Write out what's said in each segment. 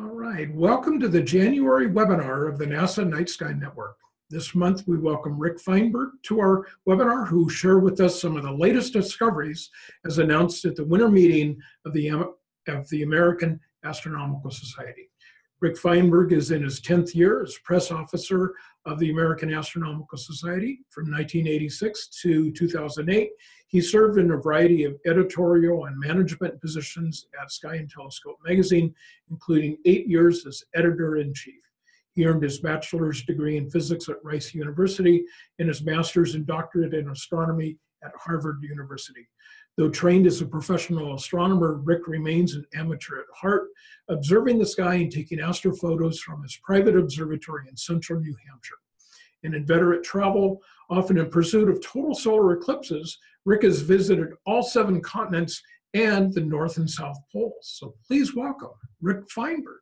All right, welcome to the January webinar of the NASA Night Sky Network. This month, we welcome Rick Fienberg to our webinar, who share with us some of the latest discoveries as announced at the winter meeting of the, of the American Astronomical Society. Rick Fienberg is in his 10th year as press officer of the American Astronomical Society from 1986 to 2008. He served in a variety of editorial and management positions at Sky and Telescope magazine, including eight years as editor-in-chief. He earned his bachelor's degree in physics at Rice University and his master's and doctorate in astronomy at Harvard University. Though trained as a professional astronomer, Rick remains an amateur at heart, observing the sky and taking astrophotos from his private observatory in central New Hampshire. An inveterate travel, often in pursuit of total solar eclipses, Rick has visited all seven continents and the North and South Poles. So please welcome Rick Fienberg.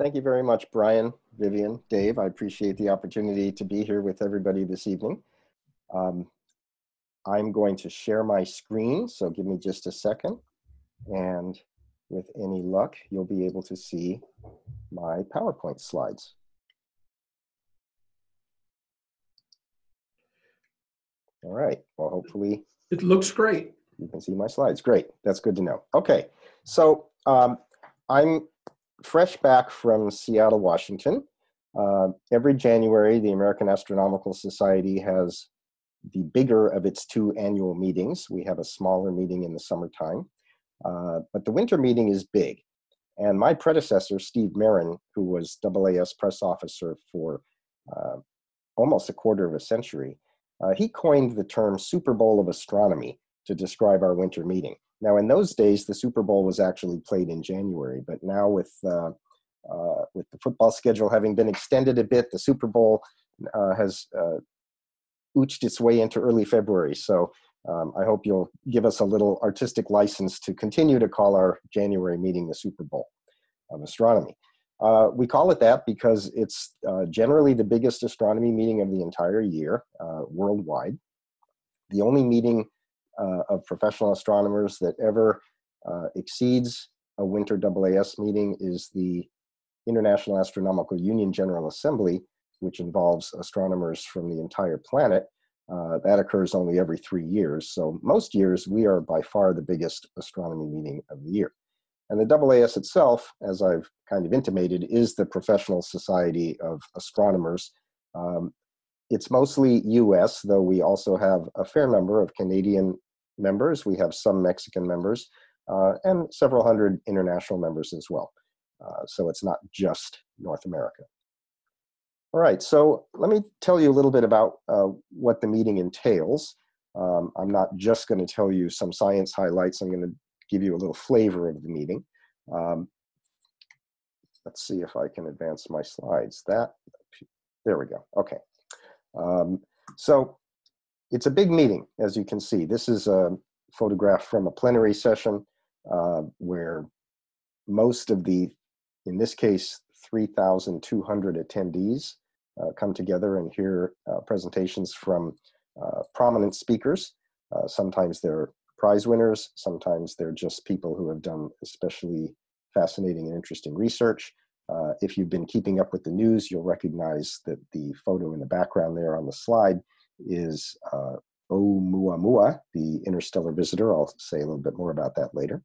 Thank you very much, Brian, Vivian, Dave. I appreciate the opportunity to be here with everybody this evening. Um, I'm going to share my screen, so give me just a second. And with any luck, you'll be able to see my PowerPoint slides. All right, well, hopefully. It looks great. You can see my slides, great, that's good to know. Okay, so um, I'm fresh back from Seattle, Washington. Uh, every January, the American Astronomical Society has the bigger of its two annual meetings. We have a smaller meeting in the summertime, uh, but the winter meeting is big. And my predecessor, Steve Maran, who was AAS press officer for uh, almost a quarter of a century, uh, he coined the term Super Bowl of Astronomy to describe our winter meeting. Now, in those days, the Super Bowl was actually played in January, but now with uh, uh, with the football schedule having been extended a bit, the Super Bowl uh, has ooched its way into early February. So um, I hope you'll give us a little artistic license to continue to call our January meeting the Super Bowl of astronomy. Uh, we call it that because it's uh, generally the biggest astronomy meeting of the entire year uh, worldwide. The only meeting uh, of professional astronomers that ever uh, exceeds a winter AAS meeting is the International Astronomical Union General Assembly, which involves astronomers from the entire planet. Uh, that occurs only every three years. So most years, we are by far the biggest astronomy meeting of the year. And the AAS itself, as I've kind of intimated, is the professional society of astronomers. Um, it's mostly US, though we also have a fair number of Canadian members. We have some Mexican members uh, and several hundred international members as well. Uh, so it's not just North America. All right, so let me tell you a little bit about uh, what the meeting entails. Um, I'm not just going to tell you some science highlights. I'm going to give you a little flavor of the meeting. Um, let's see if I can advance my slides. That, there we go. Okay. Um, so it's a big meeting, as you can see. This is a photograph from a plenary session uh, where most of the, in this case, 3,200 attendees come together and hear uh, presentations from uh, prominent speakers. sometimes they're prize winners, sometimes they're just people who have done especially fascinating and interesting research. Uh, if you've been keeping up with the news, you'll recognize that the photo in the background there on the slide is uh, Oumuamua, the interstellar visitor. I'll say a little bit more about that later.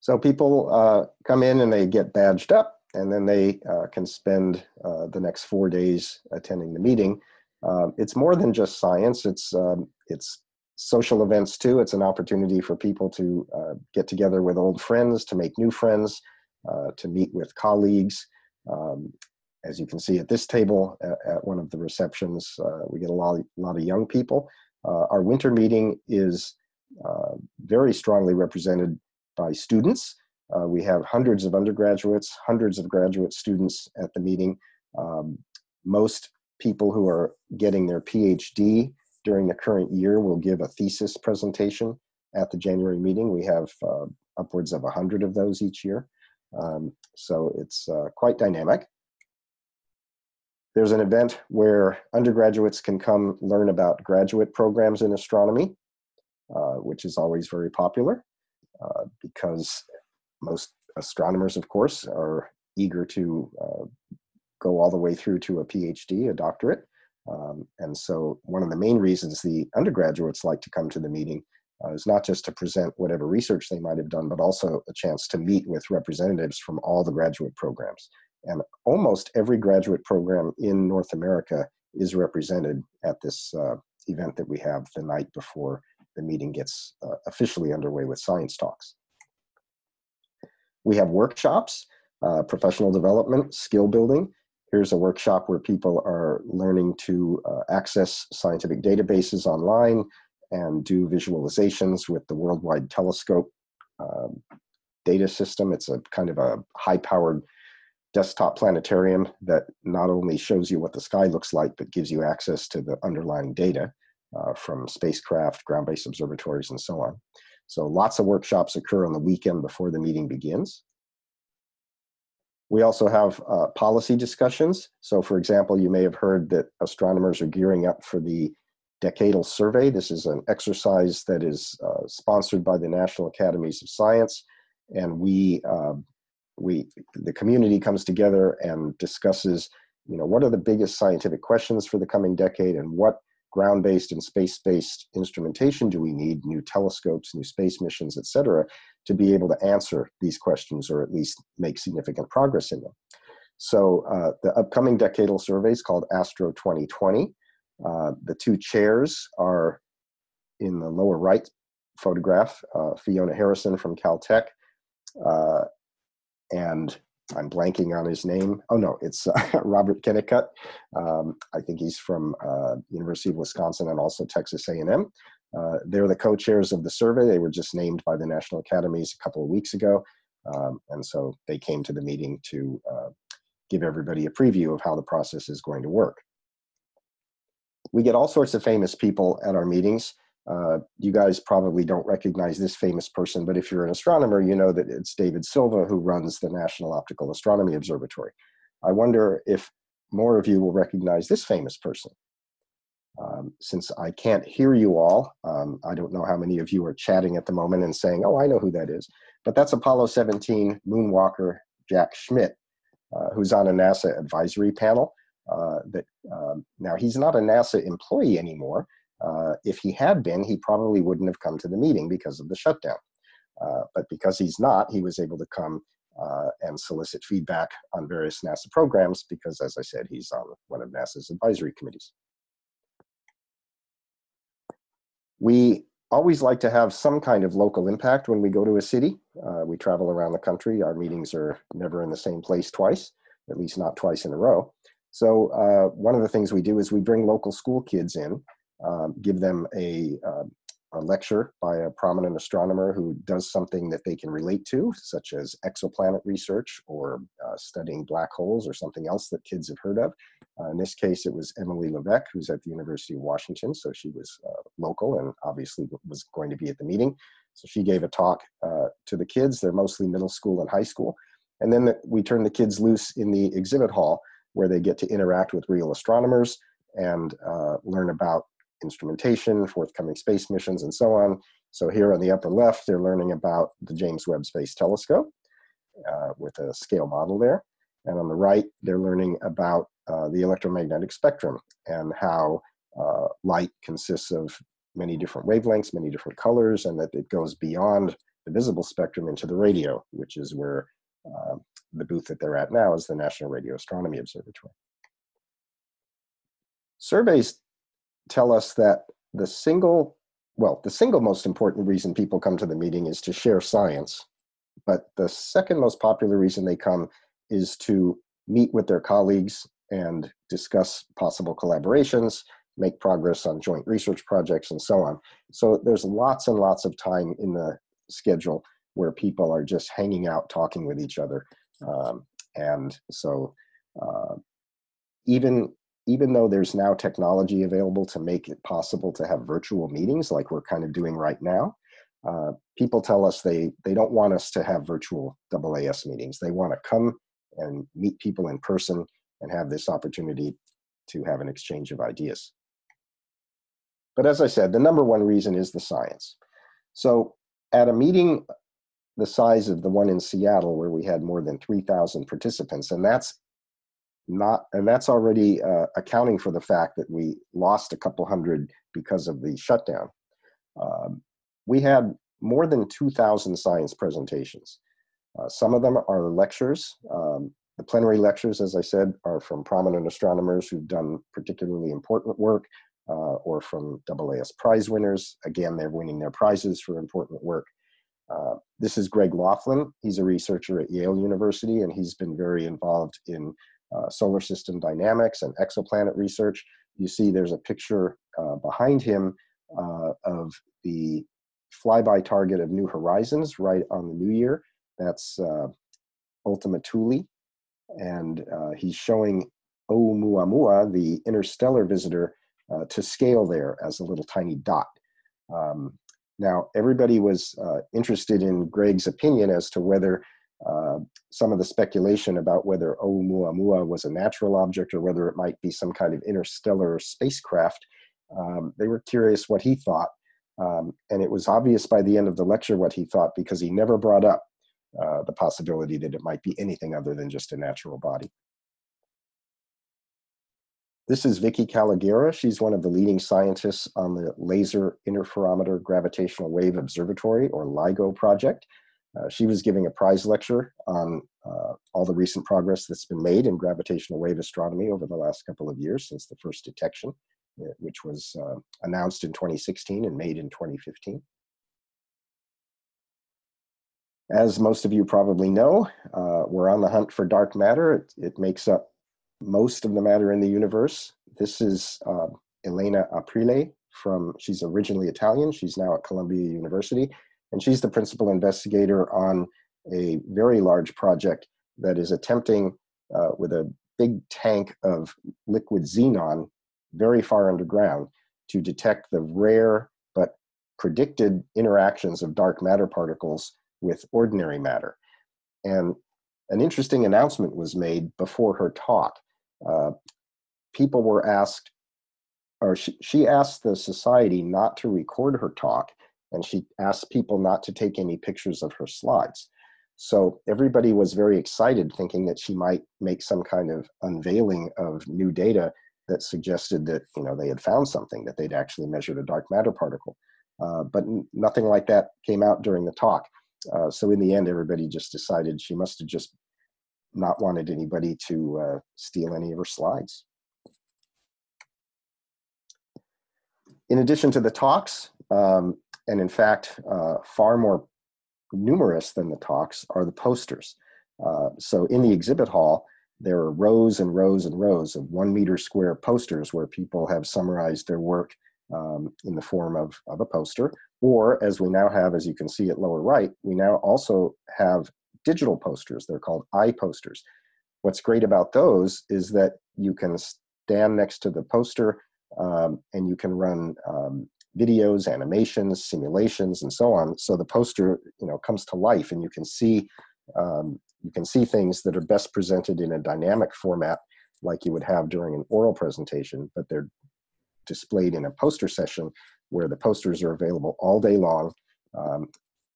So people uh, come in and they get badged up and then they uh, can spend uh, the next four days attending the meeting. Uh, it's more than just science, it's, um, it's social events too. It's an opportunity for people to uh, get together with old friends, to make new friends, uh, to meet with colleagues. Um, as you can see at this table at, at one of the receptions, uh, we get a lot, a lot of young people. our winter meeting is very strongly represented by students. Uh, we have hundreds of undergraduates, hundreds of graduate students at the meeting. Um, most people who are getting their PhD during the current year will give a thesis presentation at the January meeting. We have uh, upwards of 100 of those each year. Um, so it's uh, quite dynamic. There's an event where undergraduates can come learn about graduate programs in astronomy, uh, which is always very popular. uh, because most astronomers, of course, are eager to uh, go all the way through to a PhD, a doctorate. Um, and so one of the main reasons the undergraduates like to come to the meeting uh, is not just to present whatever research they might have done, but also a chance to meet with representatives from all the graduate programs. And almost every graduate program in North America is represented at this uh, event that we have the night before the meeting gets uh, officially underway with science talks. We have workshops, uh, professional development, skill building. Here's a workshop where people are learning to uh, access scientific databases online and do visualizations with the Worldwide Telescope um, data system. It's a kind of a high-powered desktop planetarium that not only shows you what the sky looks like, but gives you access to the underlying data uh, from spacecraft, ground-based observatories, and so on. So lots of workshops occur on the weekend before the meeting begins. We also have uh, policy discussions. So for example, you may have heard that astronomers are gearing up for the decadal survey. This is an exercise that is uh, sponsored by the National Academies of Science. And we, uh, we, the community comes together and discusses, you know, what are the biggest scientific questions for the coming decade and what ground-based and space-based instrumentation do we need, new telescopes, new space missions, et cetera, to be able to answer these questions or at least make significant progress in them. So uh, the upcoming decadal survey is called Astro 2020. Uh, the two chairs are in the lower right photograph, uh, Fiona Harrison from Caltech, uh, and I'm blanking on his name. Oh no, it's uh, Robert Kennicutt. Um, I think he's from uh, University of Wisconsin and also Texas A&M. Uh, they're the co-chairs of the survey. They were just named by the National Academies a couple of weeks ago. Um, and so they came to the meeting to uh, give everybody a preview of how the process is going to work. We get all sorts of famous people at our meetings. Uh, you guys probably don't recognize this famous person, but if you're an astronomer, you know that it's David Silva who runs the National Optical Astronomy Observatory. I wonder if more of you will recognize this famous person. Um, since I can't hear you all, um, I don't know how many of you are chatting at the moment and saying, oh, I know who that is. But that's Apollo 17 moonwalker Jack Schmitt, uh, who's on a NASA advisory panel. Uh, that um, Now, he's not a NASA employee anymore, uh, if he had been, he probably wouldn't have come to the meeting because of the shutdown. Uh, but because he's not, he was able to come uh, and solicit feedback on various NASA programs because, as I said, he's on one of NASA's advisory committees. We always like to have some kind of local impact when we go to a city. Uh, we travel around the country. Our meetings are never in the same place twice, at least not twice in a row. So uh, one of the things we do is we bring local school kids in um, give them a, uh, a, lecture by a prominent astronomer who does something that they can relate to, such as exoplanet research or uh, studying black holes or something else that kids have heard of. Uh, in this case, it was Emily Levesque, who's at the University of Washington, so she was uh, local and obviously was going to be at the meeting. So she gave a talk uh, to the kids. They're mostly middle school and high school. And then the, we turn the kids loose in the exhibit hall where they get to interact with real astronomers and uh, learn about instrumentation, forthcoming space missions, and so on. So here on the upper left, they're learning about the James Webb Space Telescope uh, with a scale model there. And on the right, they're learning about uh, the electromagnetic spectrum and how uh, light consists of many different wavelengths, many different colors, and that it goes beyond the visible spectrum into the radio, which is where uh, the booth that they're at now is the National Radio Astronomy Observatory. Surveys tell us that the single, well, the single most important reason people come to the meeting is to share science. But the second most popular reason they come is to meet with their colleagues and discuss possible collaborations, make progress on joint research projects and so on. So there's lots and lots of time in the schedule where people are just hanging out, talking with each other. Um, and so uh, even even though there's now technology available to make it possible to have virtual meetings like we're kind of doing right now, uh, people tell us they, they don't want us to have virtual AAS meetings. They want to come and meet people in person and have this opportunity to have an exchange of ideas. But as I said, the number one reason is the science. So at a meeting the size of the one in Seattle where we had more than 3,000 participants. And that's not, and that's already uh, accounting for the fact that we lost a couple hundred because of the shutdown. Um, we had more than 2,000 science presentations. Uh, some of them are lectures. Um, the plenary lectures, as I said, are from prominent astronomers who've done particularly important work uh, or from AAS prize winners. Again, they're winning their prizes for important work. Uh, this is Greg Laughlin. He's a researcher at Yale University, and he's been very involved in uh, solar system dynamics and exoplanet research. You see there's a picture uh, behind him uh, of the flyby target of New Horizons right on the new year. That's uh, Ultima Thule. And uh, he's showing Oumuamua, the interstellar visitor, to scale there as a little tiny dot. Um, now, everybody was uh, interested in Greg's opinion as to whether uh, some of the speculation about whether Oumuamua was a natural object or whether it might be some kind of interstellar spacecraft. Um, they were curious what he thought. Um, and it was obvious by the end of the lecture what he thought because he never brought up uh, the possibility that it might be anything other than just a natural body. This is Vicky Kalogera. She's one of the leading scientists on the Laser Interferometer Gravitational Wave Observatory, or LIGO project. Uh, she was giving a prize lecture on uh, all the recent progress that's been made in gravitational wave astronomy over the last couple of years since the first detection, uh, which was uh, announced in 2016 and made in 2015. As most of you probably know, uh, we're on the hunt for dark matter. It, it, makes up most of the matter in the universe. This is uh, Elena Aprile from, she's originally Italian. She's now at Columbia University. And she's the principal investigator on a very large project that is attempting uh, with a big tank of liquid xenon very far underground to detect the rare but predicted interactions of dark matter particles with ordinary matter. And an interesting announcement was made before her talk. Uh, people were asked, or she, she asked the society not to record her talk, and she asked people not to take any pictures of her slides. So everybody was very excited, thinking that she might make some kind of unveiling of new data that suggested that you know they had found something, that they'd actually measured a dark matter particle. Uh, but nothing like that came out during the talk. Uh, so in the end, everybody just decided she must have just not wanted anybody to uh, steal any of her slides. In addition to the talks, um, and in fact, uh, far more numerous than the talks are the posters. Uh, so in the exhibit hall, there are rows and rows and rows of one meter square posters where people have summarized their work um, in the form of, of a poster. Or as we now have, as you can see at lower right, we now also have digital posters. They're called iPosters. What's great about those is that you can stand next to the poster um, and you can run um, videos, animations, simulations, and so on. So the poster, you know, comes to life, and you can see um, you can see things that are best presented in a dynamic format, like you would have during an oral presentation, but they're displayed in a poster session where the posters are available all day long. Um,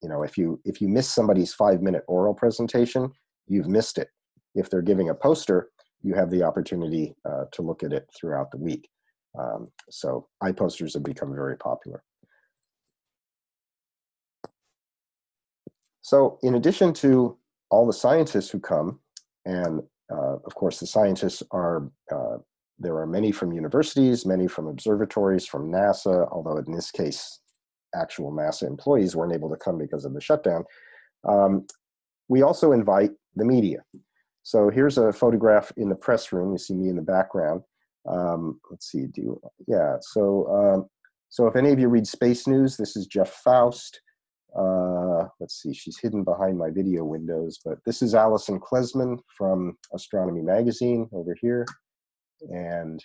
you know, if you if you miss somebody's five minute oral presentation, you've missed it. If they're giving a poster, you have the opportunity uh, to look at it throughout the week. Um, so iPosters have become very popular. So in addition to all the scientists who come, and uh, of course the scientists are uh, there are many from universities, many from observatories, from NASA, although in this case, actual NASA employees weren't able to come because of the shutdown. Um, we also invite the media. So here's a photograph in the press room. You see me in the background. Um, let's see, do yeah, so, um, so if any of you read Space News, this is Jeff Foust. Uh, let's see, she's hidden behind my video windows, but this is Alison Klesman from Astronomy Magazine over here. And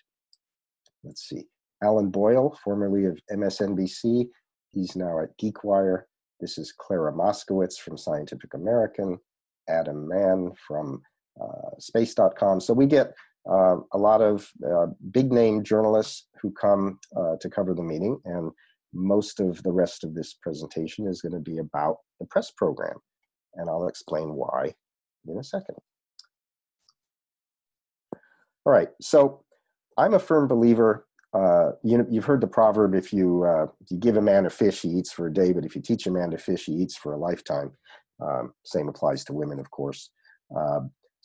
let's see, Alan Boyle, formerly of MSNBC, he's now at GeekWire. This is Clara Moskowitz from Scientific American, Adam Mann from uh, Space.com. So we get uh, a lot of uh, big name journalists who come uh, to cover the meeting, and most of the rest of this presentation is going to be about the press program. and I'll explain why in a second. All right, so I'm a firm believer. Uh, you know, you've heard the proverb: if you uh, if you give a man a fish, he eats for a day. But if you teach a man to fish, he eats for a lifetime. Um, same applies to women, of course.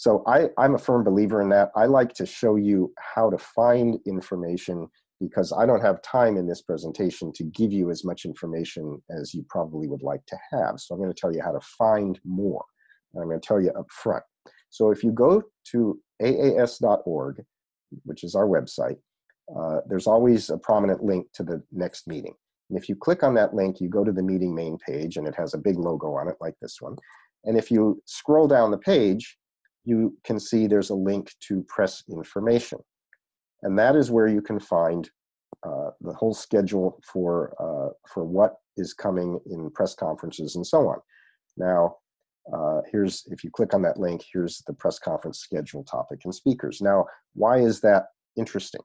So I, I'm a firm believer in that. I like to show you how to find information because I don't have time in this presentation to give you as much information as you probably would like to have. So I'm going to tell you how to find more. And I'm going to tell you up front. So if you go to aas.org, which is our website, uh, there's always a prominent link to the next meeting. And if you click on that link, you go to the meeting main page and it has a big logo on it like this one. And if you scroll down the page, you can see there's a link to press information. And that is where you can find uh, the whole schedule for, uh, for what is coming in press conferences and so on. Now, uh, here's, if you click on that link, here's the press conference schedule topic and speakers. Now, why is that interesting?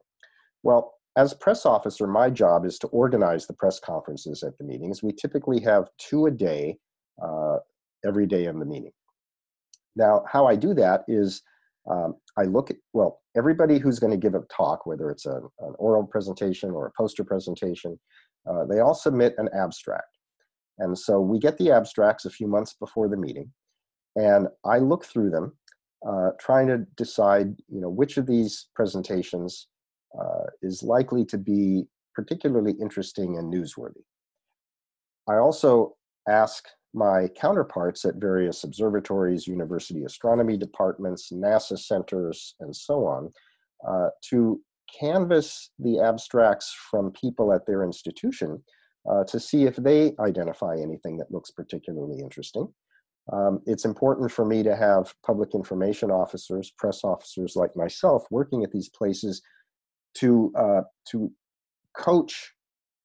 Well, as press officer, my job is to organize the press conferences at the meetings. We typically have two a day, uh, every day in the meeting. Now, how I do that is um, I look at, well, everybody who's going to give a talk, whether it's a, an oral presentation or a poster presentation, uh, they all submit an abstract. And so we get the abstracts a few months before the meeting, and I look through them, uh, trying to decide, you know, which of these presentations uh, is likely to be particularly interesting and newsworthy. I also ask my counterparts at various observatories, university astronomy departments, NASA centers, and so on, uh, to canvass the abstracts from people at their institution uh, to see if they identify anything that looks particularly interesting. Um, it's important for me to have public information officers, press officers like myself working at these places to, uh, to coach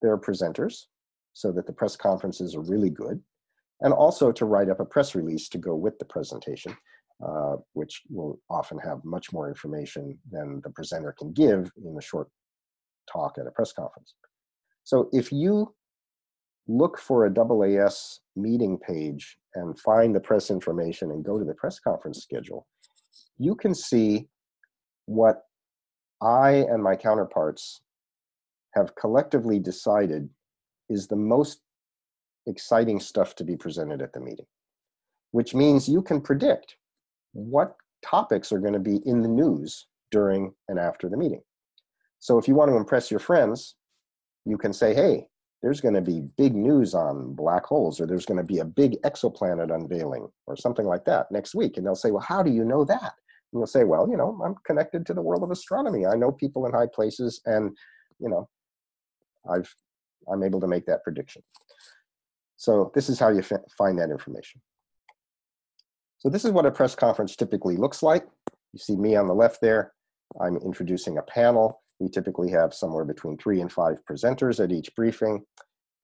their presenters so that the press conferences are really good, and also to write up a press release to go with the presentation, uh, which will often have much more information than the presenter can give in a short talk at a press conference. So if you look for a AAS meeting page and find the press information and go to the press conference schedule, you can see what I and my counterparts have collectively decided is the most exciting stuff to be presented at the meeting, which means you can predict what topics are going to be in the news during and after the meeting. So if you want to impress your friends, you can say, hey, there's going to be big news on black holes, or there's going to be a big exoplanet unveiling, or something like that next week. And they'll say, well, how do you know that? And you'll say, well, you know, I'm connected to the world of astronomy. I know people in high places, and you know, I've I'm able to make that prediction. So this is how you find that information. So this is what a press conference typically looks like. You see me on the left there. I'm introducing a panel. We typically have somewhere between three and five presenters at each briefing.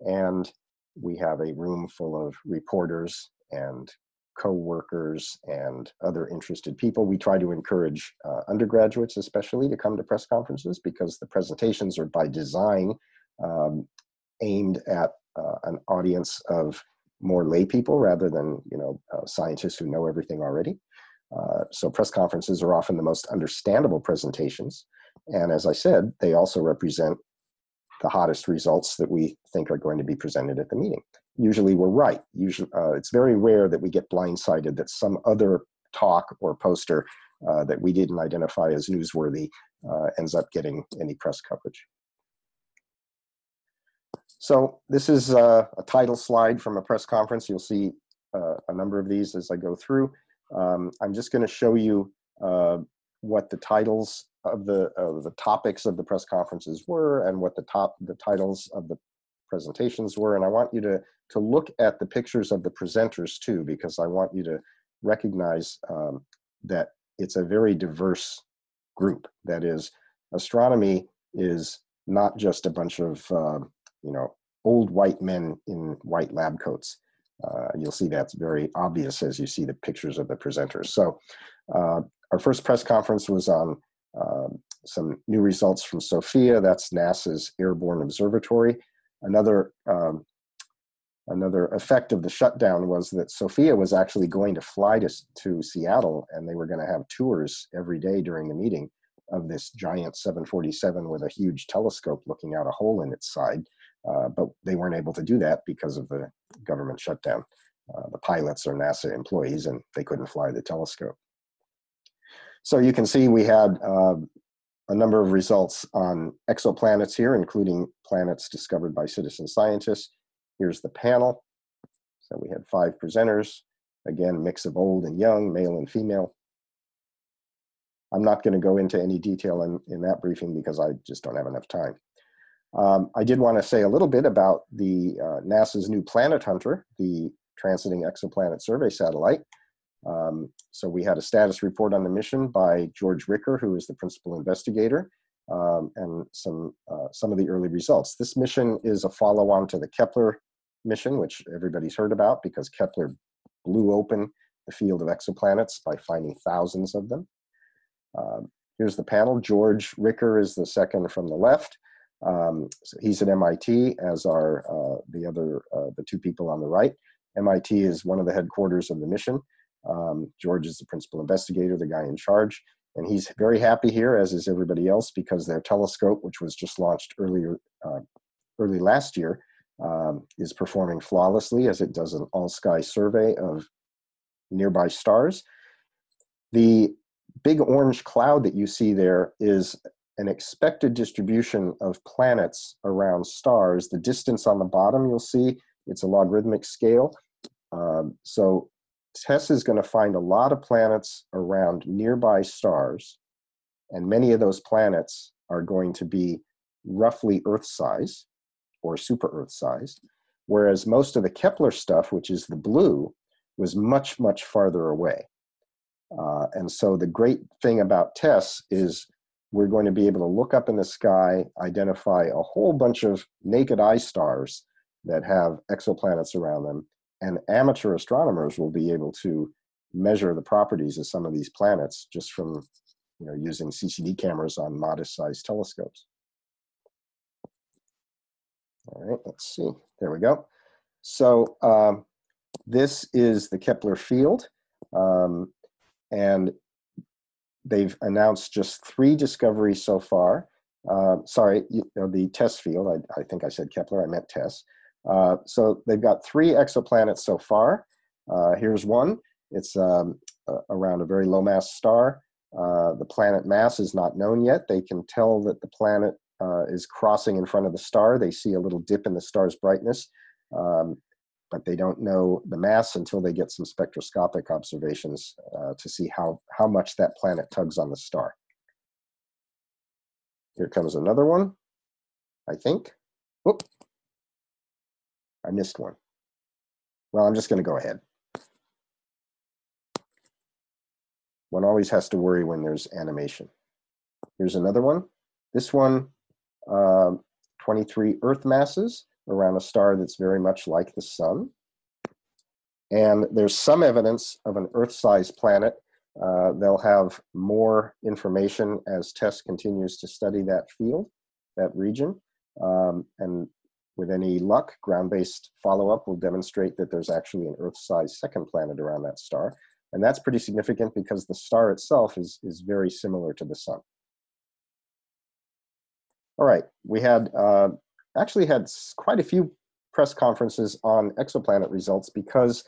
And we have a room full of reporters and co-workers and other interested people. We try to encourage uh, undergraduates especially to come to press conferences because the presentations are by design um, aimed at uh, an audience of more lay people rather than you know uh, scientists who know everything already. Uh, so press conferences are often the most understandable presentations. And as I said, they also represent the hottest results that we think are going to be presented at the meeting. Usually we're right. Usually, uh, it's very rare that we get blindsided that some other talk or poster uh, that we didn't identify as newsworthy uh, ends up getting any press coverage. So this is a, a title slide from a press conference. You'll see uh, a number of these as I go through. Um, I'm just going to show you uh, what the titles of the of the topics of the press conferences were and what the top the titles of the presentations were. And I want you to to look at the pictures of the presenters too, because I want you to recognize um, that it's a very diverse group. That is, astronomy is not just a bunch of uh, you know, old white men in white lab coats. Uh, you'll see that's very obvious as you see the pictures of the presenters. So uh, our first press conference was on uh, some new results from SOFIA, that's NASA's Airborne Observatory. Another um, another effect of the shutdown was that SOFIA was actually going to fly to, to Seattle and they were going to have tours every day during the meeting of this giant 747 with a huge telescope looking out a hole in its side. Uh, but they weren't able to do that because of the government shutdown. Uh, the pilots are NASA employees and they couldn't fly the telescope. So you can see we had uh, a number of results on exoplanets here, including planets discovered by citizen scientists. Here's the panel. So we had five presenters, again, a mix of old and young, male and female. I'm not going to go into any detail in, in that briefing because I just don't have enough time. Um, I did want to say a little bit about the uh, NASA's new Planet Hunter, the Transiting Exoplanet Survey Satellite. Um, so we had a status report on the mission by George Ricker, who is the principal investigator, um, and some, uh, some of the early results. This mission is a follow-on to the Kepler mission, which everybody's heard about because Kepler blew open the field of exoplanets by finding thousands of them. Um, here's the panel. George Ricker is the second from the left. Um, so he's at MIT, as are uh, the other, uh, the two people on the right. MIT is one of the headquarters of the mission. Um, George is the principal investigator, the guy in charge, and he's very happy here, as is everybody else, because their telescope, which was just launched earlier, uh, early last year, um, is performing flawlessly as it does an all-sky survey of nearby stars. The big orange cloud that you see there is an expected distribution of planets around stars. The distance on the bottom, you'll see, it's a logarithmic scale. Um, so TESS is going to find a lot of planets around nearby stars, and many of those planets are going to be roughly Earth size or super Earth size, whereas most of the Kepler stuff, which is the blue, was much, much farther away. Uh, and so the great thing about TESS is we're going to be able to look up in the sky, identify a whole bunch of naked eye stars that have exoplanets around them, and amateur astronomers will be able to measure the properties of some of these planets just from you know, using CCD cameras on modest-sized telescopes. All right, let's see. There we go. So um, this is the Kepler field. Um, and they've announced just three discoveries so far. Uh, sorry, you know, the TESS field, I, I, think I said Kepler, I meant TESS. Uh, so they've got three exoplanets so far. Uh, here's one. It's um, around a very low mass star. Uh, the planet mass is not known yet. They can tell that the planet uh, is crossing in front of the star. They see a little dip in the star's brightness. Um, but they don't know the mass until they get some spectroscopic observations uh, to see how, how much that planet tugs on the star. Here comes another one, I think. Oop, I missed one. Well, I'm just going to go ahead. One always has to worry when there's animation. Here's another one. This one, uh, 23 Earth masses around a star that's very much like the sun. And there's some evidence of an Earth-sized planet. Uh, they'll have more information as TESS continues to study that field, that region. Um, and with any luck, ground-based follow-up will demonstrate that there's actually an Earth-sized second planet around that star. And that's pretty significant because the star itself is, is very similar to the sun. All right, we had uh, actually had quite a few press conferences on exoplanet results because,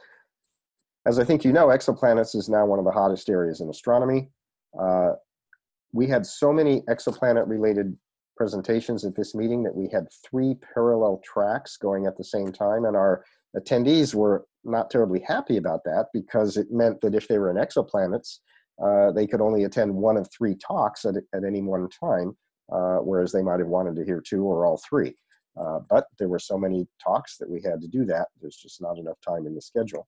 as I think you know, exoplanets is now one of the hottest areas in astronomy. Uh, we had so many exoplanet-related presentations at this meeting that we had three parallel tracks going at the same time, and our attendees were not terribly happy about that because it meant that if they were in exoplanets, uh, they could only attend one of three talks at, at any one time, uh, whereas they might have wanted to hear two or all three. Uh, but there were so many talks that we had to do that. There's just not enough time in the schedule.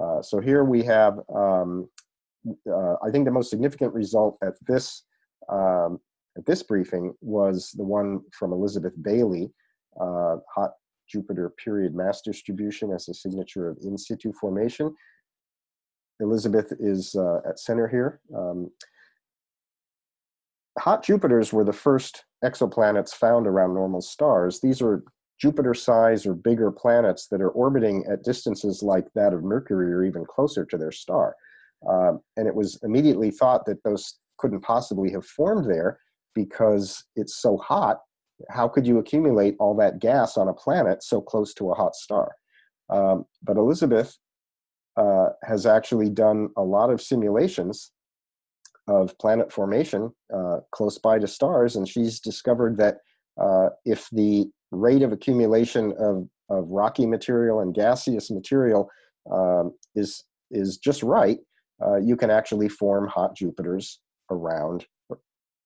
Uh, so here we have, um, uh, I think the most significant result at this, um, at this briefing was the one from Elizabeth Bailey, uh, hot Jupiter period mass distribution as a signature of in situ formation. Elizabeth is uh, at center here. Um, hot Jupiters were the first exoplanets found around normal stars. These are Jupiter size or bigger planets that are orbiting at distances like that of Mercury or even closer to their star. Um, and it was immediately thought that those couldn't possibly have formed there because it's so hot. How could you accumulate all that gas on a planet so close to a hot star? Um, but Elizabeth uh, has actually done a lot of simulations of planet formation uh, close by to stars, and she's discovered that uh, if the rate of accumulation of, of rocky material and gaseous material um, is, is just right, uh, you can actually form hot Jupiters around,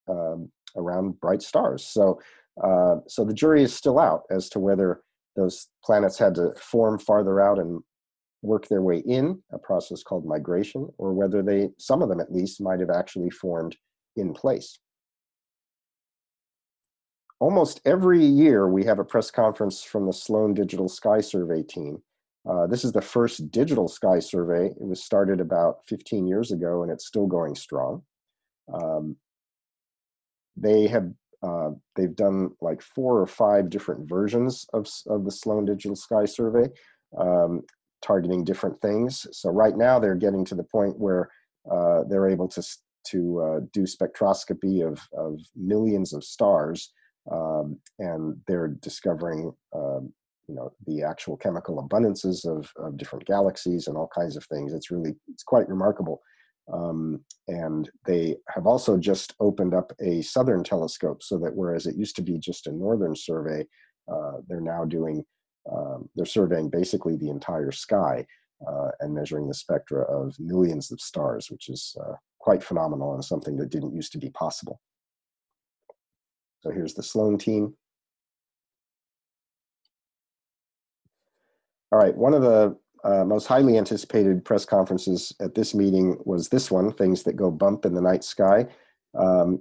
um, around bright stars. So, uh, so the jury is still out as to whether those planets had to form farther out and work their way in, a process called migration, or whether they, some of them at least, might have actually formed in place. Almost every year we have a press conference from the Sloan Digital Sky Survey team. Uh, this is the first digital sky survey. It was started about 15 years ago and it's still going strong. Um, they have uh, they've done like four or five different versions of, of the Sloan Digital Sky Survey, um, targeting different things. So right now they're getting to the point where uh, they're able to, to uh, do spectroscopy of, of millions of stars um, and they're discovering um, you know the actual chemical abundances of, of different galaxies and all kinds of things. It's really it's quite remarkable. Um, and they have also just opened up a southern telescope so that whereas it used to be just a northern survey, uh, they're now doing, um, they're surveying basically the entire sky uh, and measuring the spectra of millions of stars, which is uh, quite phenomenal and something that didn't used to be possible. So here's the Sloan team. All right, one of the uh, most highly anticipated press conferences at this meeting was this one, Things That Go Bump in the Night Sky, um,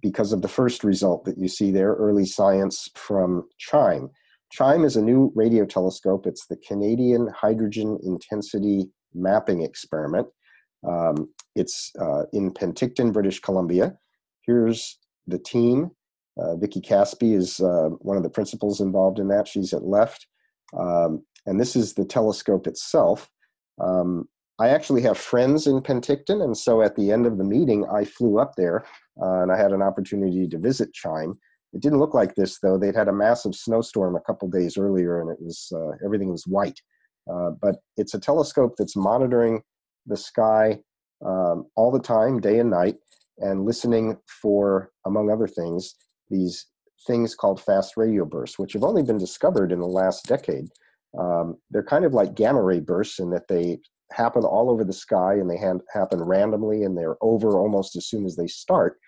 because of the first result that you see there, early science from CHIME. CHIME is a new radio telescope. It's the Canadian Hydrogen Intensity Mapping Experiment. Um, it's uh, in Penticton, British Columbia. Here's the team. Uh, Vicky Kaspi is uh, one of the principals involved in that. She's at left. Um, and this is the telescope itself. Um, I actually have friends in Penticton, and so at the end of the meeting, I flew up there uh, and I had an opportunity to visit Chime. It didn't look like this though. They'd had a massive snowstorm a couple days earlier, and it was uh, everything was white. Uh, but it's a telescope that's monitoring the sky um, all the time, day and night, and listening for, among other things, these things called fast radio bursts, which have only been discovered in the last decade. Um, they're kind of like gamma ray bursts in that they happen all over the sky and they happen randomly and they're over almost as soon as they start.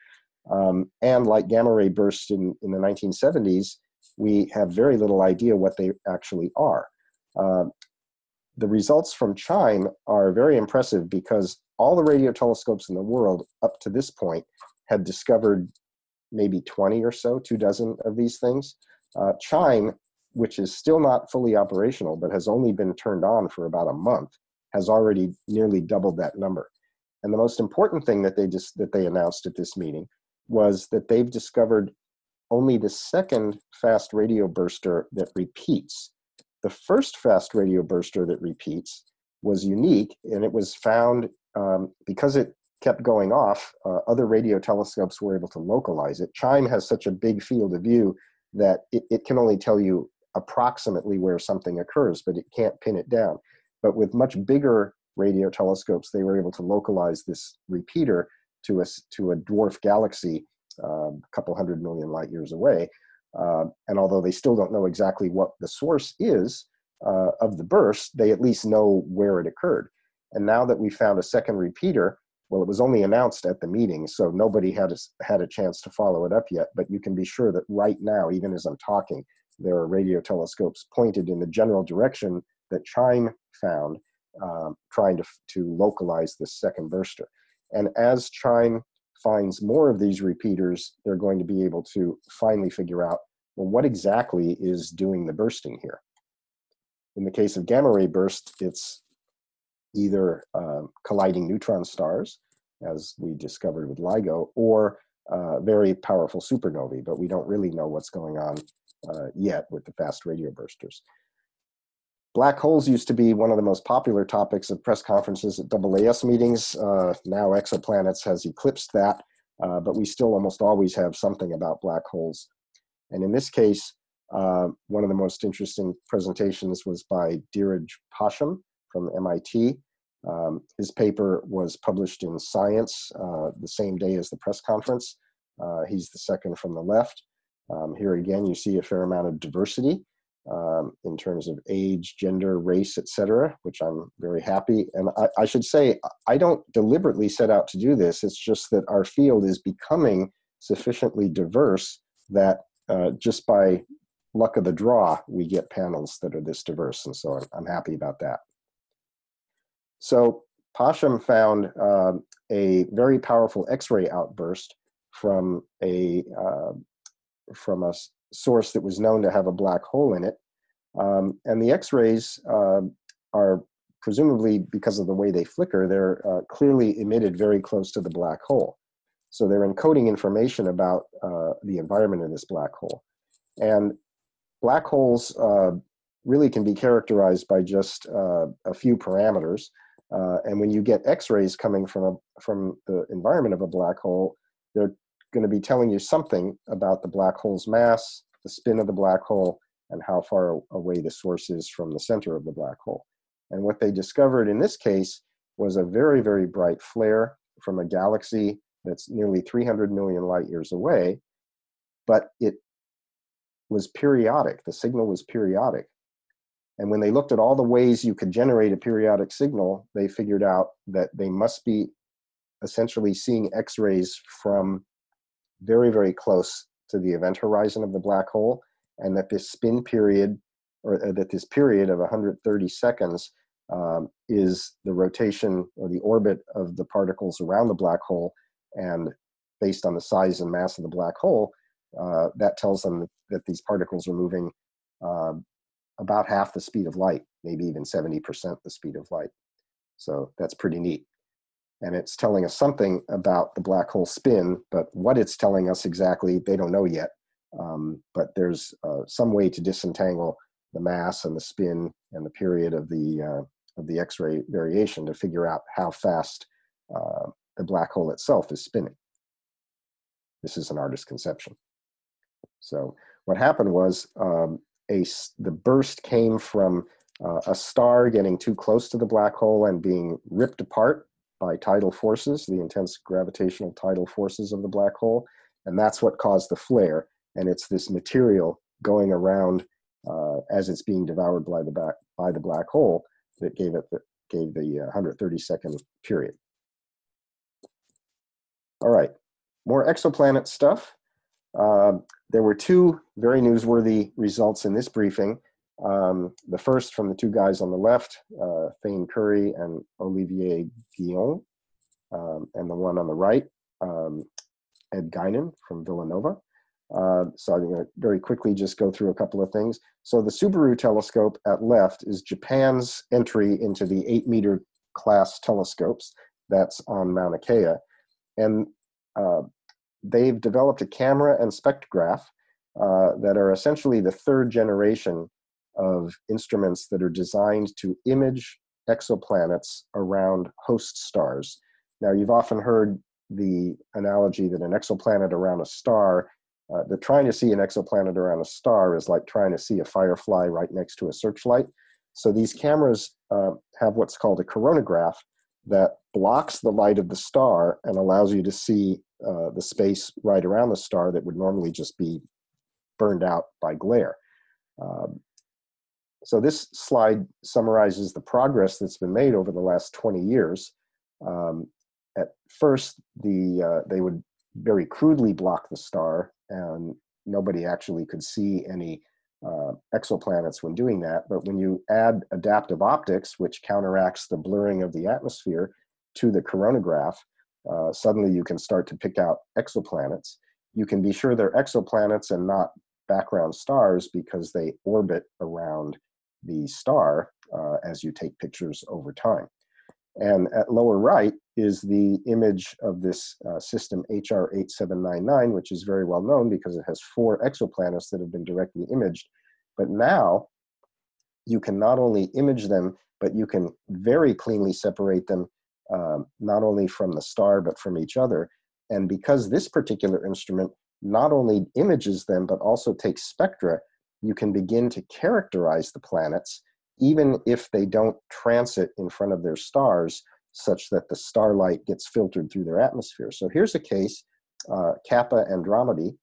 Um, and like gamma ray bursts in, in the 1970s, we have very little idea what they actually are. Uh, the results from CHIME are very impressive because all the radio telescopes in the world up to this point had discovered maybe 20 or so, two dozen of these things. Uh, CHIME which is still not fully operational, but has only been turned on for about a month, has already nearly doubled that number. And the most important thing that they just that they announced at this meeting was that they've discovered only the second fast radio burster that repeats. The first fast radio burster that repeats was unique, and it was found um, because it kept going off. Uh, other radio telescopes were able to localize it. CHIME has such a big field of view that it, it can only tell you approximately where something occurs, but it can't pin it down. But with much bigger radio telescopes, they were able to localize this repeater to a, to a dwarf galaxy uh, a couple hundred million light years away. Uh, and although they still don't know exactly what the source is uh, of the burst, they at least know where it occurred. And now that we found a second repeater, well, it was only announced at the meeting, so nobody had a, had a chance to follow it up yet. But you can be sure that right now, even as I'm talking, there are radio telescopes pointed in the general direction that CHIME found, um, trying to, to localize this second burster. And as CHIME finds more of these repeaters, they're going to be able to finally figure out, well, what exactly is doing the bursting here? In the case of gamma ray burst, it's either uh, colliding neutron stars, as we discovered with LIGO, or uh, very powerful supernovae, but we don't really know what's going on uh, yet with the fast radio bursters. Black holes used to be one of the most popular topics of press conferences at AAS meetings. Uh, now exoplanets has eclipsed that, uh, but we still almost always have something about black holes. And in this case, uh, one of the most interesting presentations was by Dheeraj Pasham from MIT. Um, his paper was published in Science uh, the same day as the press conference. Uh, he's the second from the left. Um, here again, you see a fair amount of diversity um, in terms of age, gender, race, etc., which I'm very happy. And I, I, should say, I don't deliberately set out to do this. It's just that our field is becoming sufficiently diverse that uh, just by luck of the draw, we get panels that are this diverse. And so I'm, I'm happy about that. So Pasham found uh, a very powerful X-ray outburst from a uh, from a source that was known to have a black hole in it. Um, and the X-rays uh, are presumably because of the way they flicker, they're uh, clearly emitted very close to the black hole. So they're encoding information about uh, the environment of this black hole. And black holes uh, really can be characterized by just uh, a few parameters. Uh, and when you get X-rays coming from, a, from the environment of a black hole, they're going to be telling you something about the black hole's mass, the spin of the black hole, and how far away the source is from the center of the black hole. And what they discovered in this case was a very, very bright flare from a galaxy that's nearly 300 million light years away, but it was periodic. The signal was periodic. And when they looked at all the ways you could generate a periodic signal, they figured out that they must be essentially seeing X-rays from very, very close to the event horizon of the black hole, and that this spin period, or uh, that this period of 130 seconds um, is the rotation or the orbit of the particles around the black hole, and based on the size and mass of the black hole, uh, that tells them that these particles are moving uh, about half the speed of light, maybe even 70% the speed of light. So that's pretty neat and it's telling us something about the black hole spin, but what it's telling us exactly, they don't know yet. Um, but there's uh, some way to disentangle the mass and the spin and the period of the uh, of the X-ray variation to figure out how fast uh, the black hole itself is spinning. This is an artist's conception. So what happened was um, a the burst came from uh, a star getting too close to the black hole and being ripped apart by tidal forces, the intense gravitational tidal forces of the black hole, and that's what caused the flare. And it's this material going around uh, as it's being devoured by the back by the black hole that gave it the, gave the uh, 130 second period. All right, more exoplanet stuff. Uh, there were two very newsworthy results in this briefing. Um, the first from the two guys on the left, uh, Thayne Currie and Olivier Guyon, um, and the one on the right, um, Ed Guinan from Villanova. Uh, so I'm going to very quickly just go through a couple of things. So the Subaru telescope at left is Japan's entry into the eight meter class telescopes. That's on Mauna Kea. And uh, they've developed a camera and spectrograph uh, that are essentially the third generation of instruments that are designed to image exoplanets around host stars. Now, you've often heard the analogy that an exoplanet around a star, uh, that trying to see an exoplanet around a star is like trying to see a firefly right next to a searchlight. So these cameras uh, have what's called a coronagraph that blocks the light of the star and allows you to see uh, the space right around the star that would normally just be burned out by glare. Um, so this slide summarizes the progress that's been made over the last 20 years. Um, at first, the uh, they would very crudely block the star, and nobody actually could see any uh, exoplanets when doing that. But when you add adaptive optics, which counteracts the blurring of the atmosphere to the coronagraph, uh, suddenly you can start to pick out exoplanets. You can be sure they're exoplanets and not background stars because they orbit around the star uh, as you take pictures over time. And at lower right is the image of this uh, system HR8799, which is very well known because it has four exoplanets that have been directly imaged. But now you can not only image them, but you can very cleanly separate them um, not only from the star, but from each other. And because this particular instrument not only images them, but also takes spectra, you can begin to characterize the planets, even if they don't transit in front of their stars, such that the starlight gets filtered through their atmosphere. So here's a case, uh, Kappa Andromedae,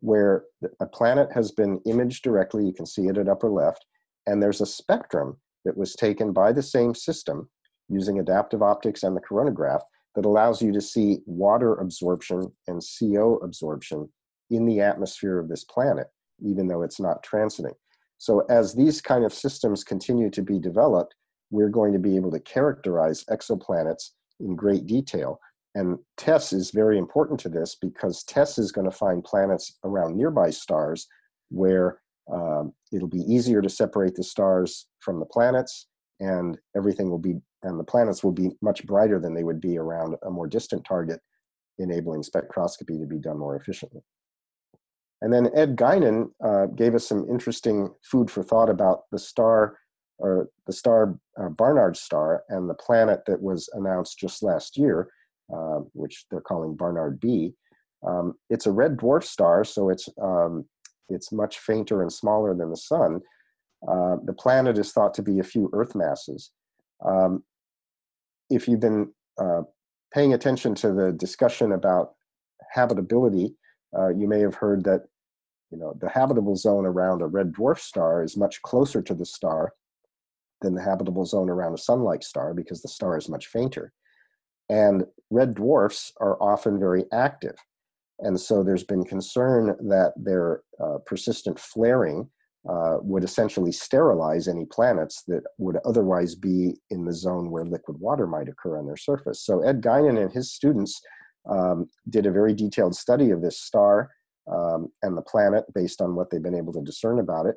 where a planet has been imaged directly, you can see it at upper left, and there's a spectrum that was taken by the same system using adaptive optics and the coronagraph that allows you to see water absorption and CO absorption in the atmosphere of this planet, even though it's not transiting. So as these kind of systems continue to be developed, we're going to be able to characterize exoplanets in great detail. And TESS is very important to this because TESS is going to find planets around nearby stars where um, it'll be easier to separate the stars from the planets and everything will be, and the planets will be much brighter than they would be around a more distant target, enabling spectroscopy to be done more efficiently. And then Ed Guinan uh, gave us some interesting food for thought about the star, or the star uh, Barnard star, and the planet that was announced just last year, uh, which they're calling Barnard B. Um, it's a red dwarf star, so it's um, it's much fainter and smaller than the sun. Uh, the planet is thought to be a few Earth masses. Um, if you've been uh, paying attention to the discussion about habitability, uh, you may have heard that you know the habitable zone around a red dwarf star is much closer to the star than the habitable zone around a sun-like star because the star is much fainter. And red dwarfs are often very active. And so there's been concern that their uh, persistent flaring uh, would essentially sterilize any planets that would otherwise be in the zone where liquid water might occur on their surface. So Ed Guinan and his students um, did a very detailed study of this star um, and the planet based on what they've been able to discern about it.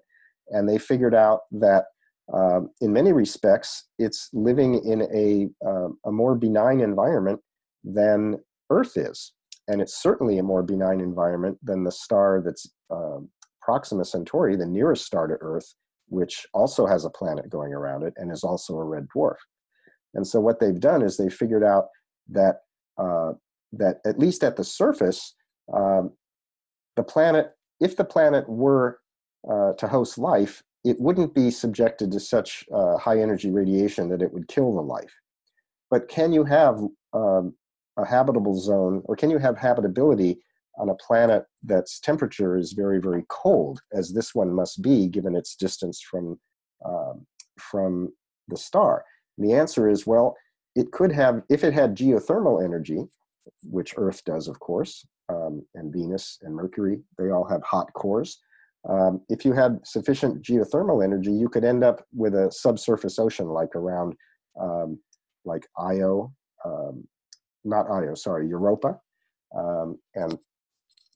And they figured out that um, in many respects, it's living in a, uh, a more benign environment than Earth is. And it's certainly a more benign environment than the star that's um, Proxima Centauri, the nearest star to Earth, which also has a planet going around it and is also a red dwarf. And so what they've done is they figured out that, uh, that at least at the surface, um, the planet, if the planet were uh, to host life, it wouldn't be subjected to such uh, high energy radiation that it would kill the life. But can you have um, a habitable zone, or can you have habitability on a planet that's temperature is very, very cold, as this one must be given its distance from, um, from the star? And the answer is, well, it could have, if it had geothermal energy, which Earth does, of course, um, and Venus and Mercury, they all have hot cores. Um, if you had sufficient geothermal energy, you could end up with a subsurface ocean like around, um, like Io, um, not Io, sorry, Europa, um, and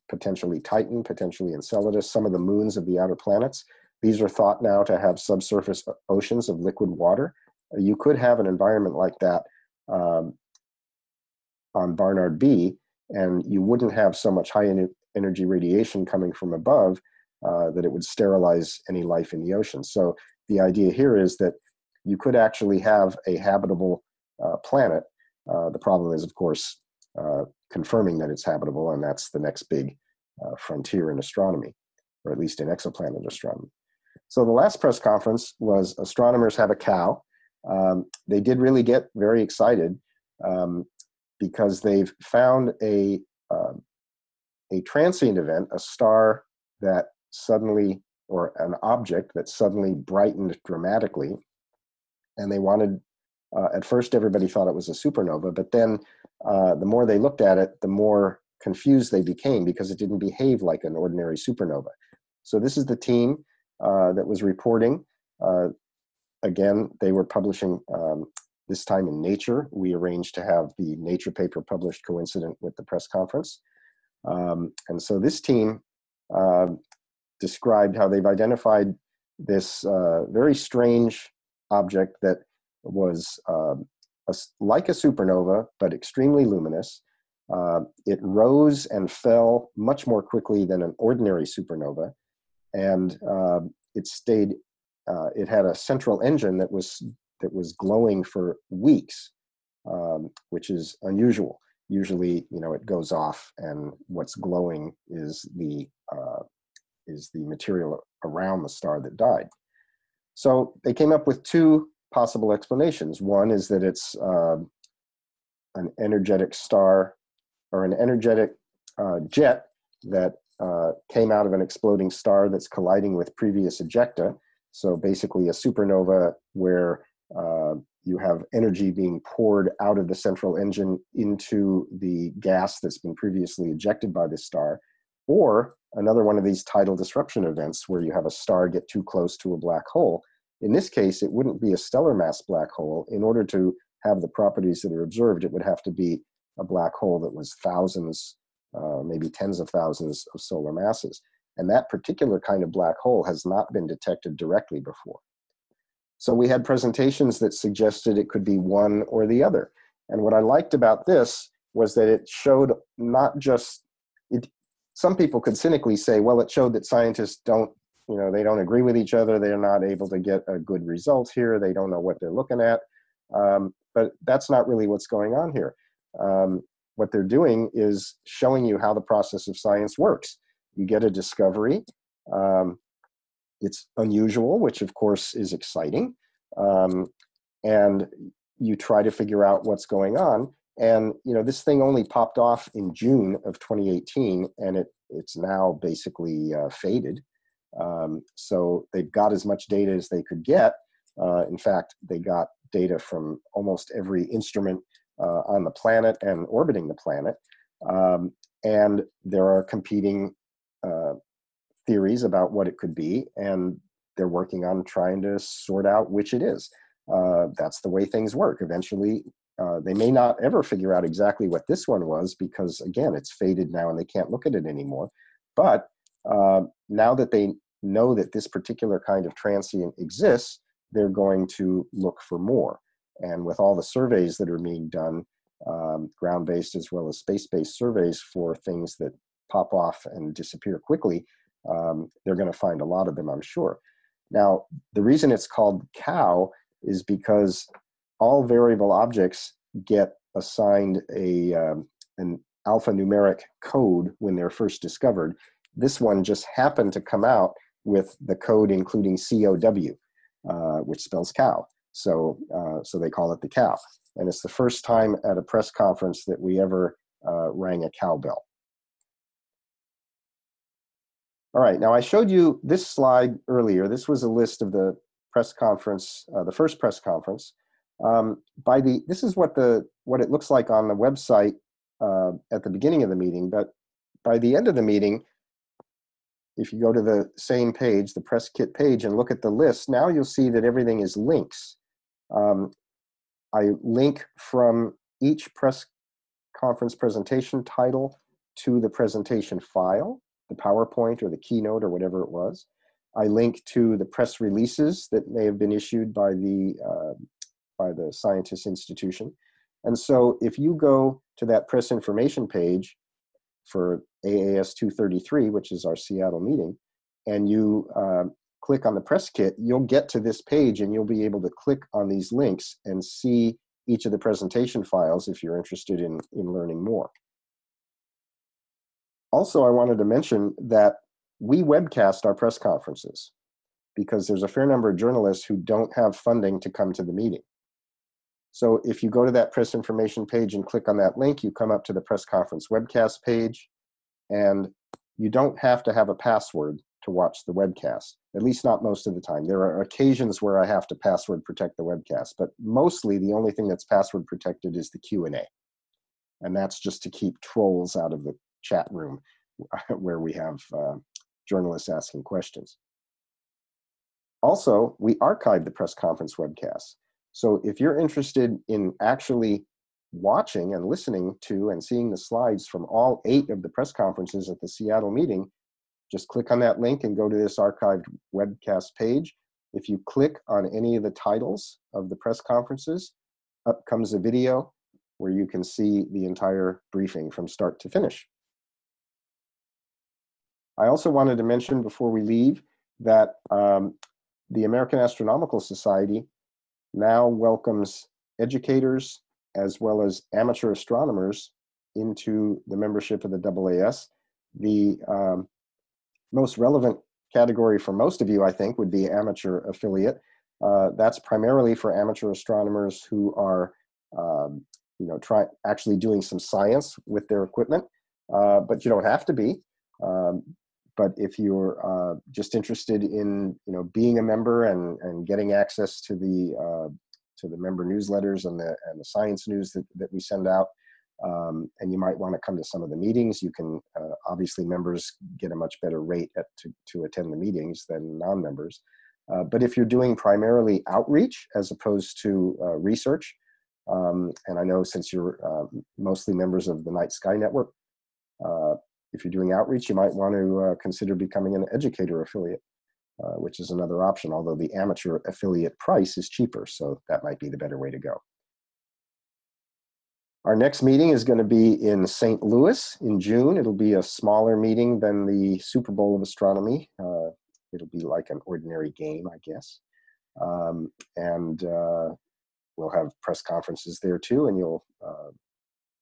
potentially Titan, potentially Enceladus, some of the moons of the outer planets. These are thought now to have subsurface oceans of liquid water. You could have an environment like that um, on Barnard B, and you wouldn't have so much high energy radiation coming from above uh, that it would sterilize any life in the ocean. So the idea here is that you could actually have a habitable uh, planet. Uh, the problem is, of course, uh, confirming that it's habitable, and that's the next big uh, frontier in astronomy, or at least in exoplanet astronomy. So the last press conference was astronomers have a cow. Um, they did really get very excited um, because they've found a, uh, a transient event, a star that suddenly, or an object that suddenly brightened dramatically. And they wanted, uh, at first everybody thought it was a supernova, but then uh, the more they looked at it, the more confused they became because it didn't behave like an ordinary supernova. So this is the team uh, that was reporting. Uh, again, they were publishing um, this time in Nature. We arranged to have the Nature paper published coincident with the press conference. Um, and so this team uh, described how they've identified this uh, very strange object that was um, a like a supernova, but extremely luminous. Uh, it rose and fell much more quickly than an ordinary supernova, and uh, it stayed. Uh, it had a central engine that was that was glowing for weeks, um, which is unusual. Usually, you know, it goes off, and what's glowing is the uh, is the material around the star that died. So they came up with two possible explanations. One is that it's uh, an energetic star or an energetic uh, jet that uh, came out of an exploding star that's colliding with previous ejecta. So basically a supernova where uh, you have energy being poured out of the central engine into the gas that's been previously ejected by the star, or another one of these tidal disruption events where you have a star get too close to a black hole. In this case, it wouldn't be a stellar mass black hole. In order to have the properties that are observed, it would have to be a black hole that was thousands, uh, maybe tens of thousands of solar masses. And that particular kind of black hole has not been detected directly before. So we had presentations that suggested it could be one or the other. And what I liked about this was that it showed not just, it, some people could cynically say, well, it showed that scientists don't, you know, they don't agree with each other. They're not able to get a good result here. They don't know what they're looking at. Um, but that's not really what's going on here. Um, what they're doing is showing you how the process of science works. You get a discovery. Um, it's unusual, which of course is exciting. Um, and you try to figure out what's going on. And you know, this thing only popped off in June of 2018, and it it's now basically uh, faded. Um, so they've got as much data as they could get. Uh, in fact, they got data from almost every instrument uh, on the planet and orbiting the planet. Um, and there are competing uh, theories about what it could be, and they're working on trying to sort out which it is. Uh, that's the way things work. Eventually, uh, they may not ever figure out exactly what this one was because, again, it's faded now and they can't look at it anymore. But uh, now that they know that this particular kind of transient exists, they're going to look for more. And with all the surveys that are being done, um, ground-based as well as space-based surveys for things that pop off and disappear quickly, um, they're going to find a lot of them, I'm sure. Now, the reason it's called cow is because all variable objects get assigned a, um, an alphanumeric code when they're first discovered. This one just happened to come out with the code including COW, uh, which spells cow. So, uh, so they call it the cow. And it's the first time at a press conference that we ever uh, rang a cowbell. All right, now I showed you this slide earlier. This was a list of the press conference, uh, the first press conference. Um, by the, this is what the what it looks like on the website uh, at the beginning of the meeting, but by the end of the meeting, if you go to the same page, the press kit page, and look at the list, now you'll see that everything is links. Um, I link from each press conference presentation title to the presentation file the PowerPoint or the keynote or whatever it was. I link to the press releases that may have been issued by the, uh, by the scientist institution. And so if you go to that press information page for AAS 233, which is our Seattle meeting, and you uh, click on the press kit, you'll get to this page and you'll be able to click on these links and see each of the presentation files if you're interested in, in learning more. Also, I wanted to mention that we webcast our press conferences because there's a fair number of journalists who don't have funding to come to the meeting. So if you go to that press information page and click on that link, you come up to the press conference webcast page, and you don't have to have a password to watch the webcast, at least not most of the time. There are occasions where I have to password protect the webcast, but mostly the only thing that's password protected is the Q&A. And that's just to keep trolls out of the chat room where we have uh, journalists asking questions. Also, we archive the press conference webcasts. So if you're interested in actually watching and listening to and seeing the slides from all eight of the press conferences at the Seattle meeting, just click on that link and go to this archived webcast page. If you click on any of the titles of the press conferences, up comes a video where you can see the entire briefing from start to finish. I also wanted to mention before we leave that um, the American Astronomical Society now welcomes educators as well as amateur astronomers into the membership of the AAS. The um, most relevant category for most of you, I think, would be amateur affiliate. Uh, that's primarily for amateur astronomers who are, um, you know, try actually doing some science with their equipment, uh, but you don't have to be. Um, but if you're uh, just interested in, you know, being a member and, and getting access to the uh, to the member newsletters and the and the science news that, that we send out, um, and you might want to come to some of the meetings. You can uh, obviously members get a much better rate at, to to attend the meetings than non-members. Uh, but if you're doing primarily outreach as opposed to uh, research, um, and I know since you're uh, mostly members of the Night Sky Network, if you're doing outreach, you might want to uh, consider becoming an educator affiliate, uh, which is another option, although the amateur affiliate price is cheaper, so that might be the better way to go. Our next meeting is going to be in St. Louis in June. It'll be a smaller meeting than the Super Bowl of Astronomy. Uh, it'll be like an ordinary game, I guess. Um, and uh, we'll have press conferences there too, and you'll uh,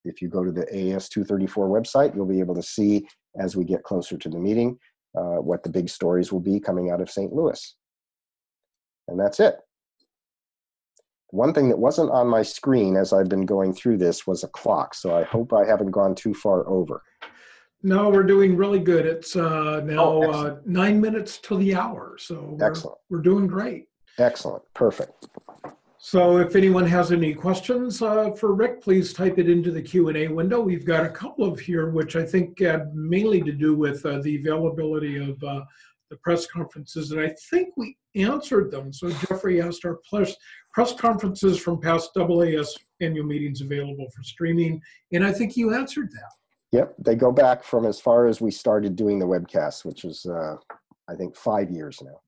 if you go to the AS 234 website, you'll be able to see as we get closer to the meeting uh, what the big stories will be coming out of St. Louis. And that's it. One thing that wasn't on my screen as I've been going through this was a clock, so I hope I haven't gone too far over. No, we're doing really good. It's uh, now oh, uh, nine minutes to the hour, so we're, excellent. We're doing great. Excellent, perfect. So if anyone has any questions uh, for Rick, please type it into the Q&A window. We've got a couple of here, which I think had mainly to do with uh, the availability of uh, the press conferences, and I think we answered them. So Jeffrey asked our press, press conferences from past AAS annual meetings available for streaming, and I think you answered that. Yep, they go back from as far as we started doing the webcast, which is, uh, I think, five years now.